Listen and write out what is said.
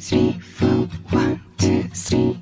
three, four, one, two, three.